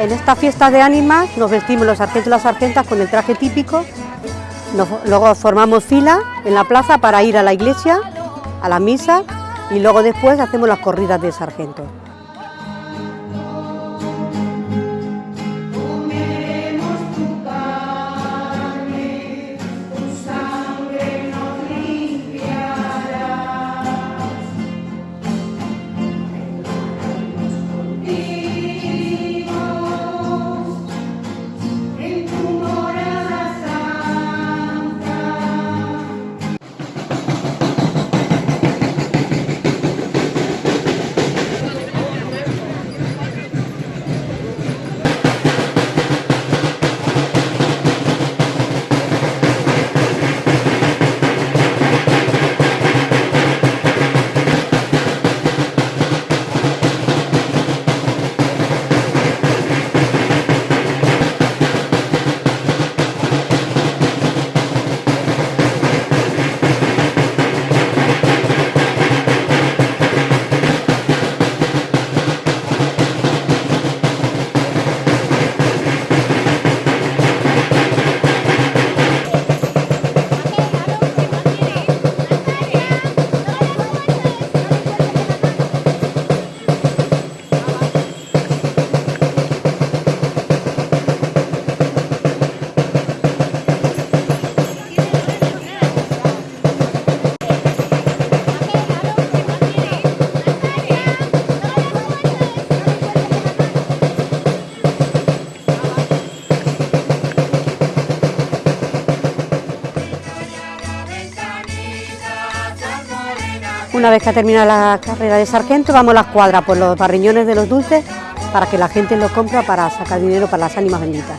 En esta fiesta de ánimas nos vestimos los sargentos y las sargentas con el traje típico, luego formamos fila en la plaza para ir a la iglesia, a la misa y luego después hacemos las corridas de sargento. Una vez que ha terminado la carrera de sargento, vamos a las cuadras por los barriñones de los dulces para que la gente los compre para sacar dinero para las ánimas benditas.